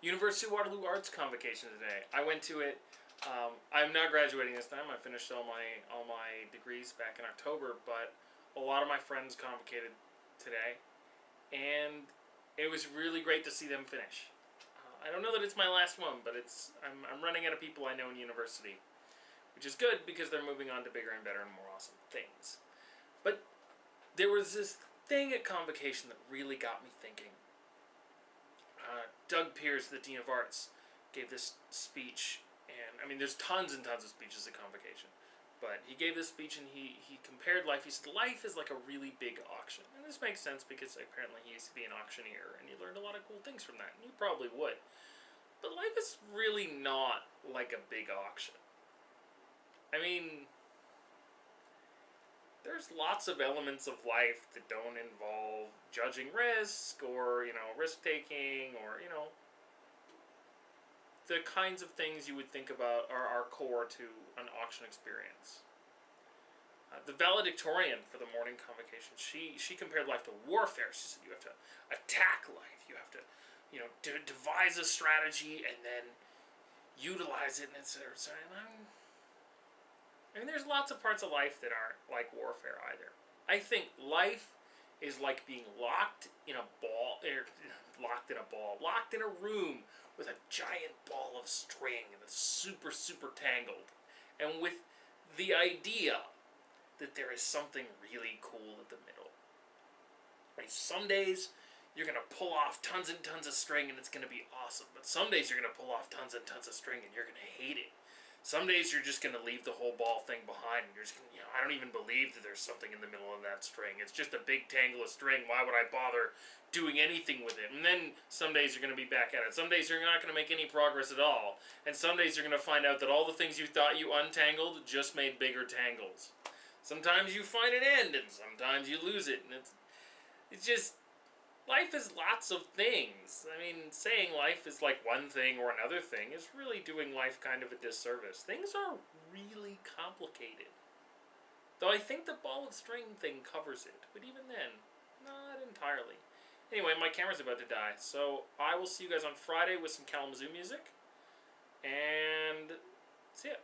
University of Waterloo Arts Convocation today. I went to it. Um, I'm not graduating this time. I finished all my all my degrees back in October, but a lot of my friends convocated today, and it was really great to see them finish. Uh, I don't know that it's my last one, but it's I'm, I'm running out of people I know in university, which is good because they're moving on to bigger and better and more awesome things. But there was this thing at convocation that really got me thinking. Uh, Doug Peers, the Dean of Arts, gave this speech, and I mean, there's tons and tons of speeches at convocation, but he gave this speech and he, he compared life. He said, Life is like a really big auction. And this makes sense because apparently he used to be an auctioneer, and he learned a lot of cool things from that, and you probably would. But life is really not like a big auction. I mean, there's lots of elements of life that don't involve judging risk or, you know, risk taking or, you know, the kinds of things you would think about are, are core to an auction experience. Uh, the valedictorian for the morning convocation, she, she compared life to warfare. She said you have to attack life. You have to, you know, de- devise a strategy and then utilize it and etc. And I'm, Mean, there's lots of parts of life that aren't like warfare either. I think life is like being locked in a ball, er, locked in a ball, locked in a room with a giant ball of string that's super, super tangled. And with the idea that there is something really cool at the middle. Right? Some days you're going to pull off tons and tons of string and it's going to be awesome. But some days you're going to pull off tons and tons of string and you're going to hate it. Some days you're just going to leave the whole ball thing behind and you're just to, you know, I don't even believe that there's something in the middle of that string. It's just a big tangle of string. Why would I bother doing anything with it? And then some days you're going to be back at it. Some days you're not going to make any progress at all. And some days you're going to find out that all the things you thought you untangled just made bigger tangles. Sometimes you find an end and sometimes you lose it. And it's, it's just, life is lots of things. I mean, saying life is like one thing or another thing is really doing life kind of a disservice. Things are really complicated. Though I think the ball of string thing covers it, but even then, not entirely. Anyway, my camera's about to die, so I will see you guys on Friday with some Kalamazoo music. And see ya.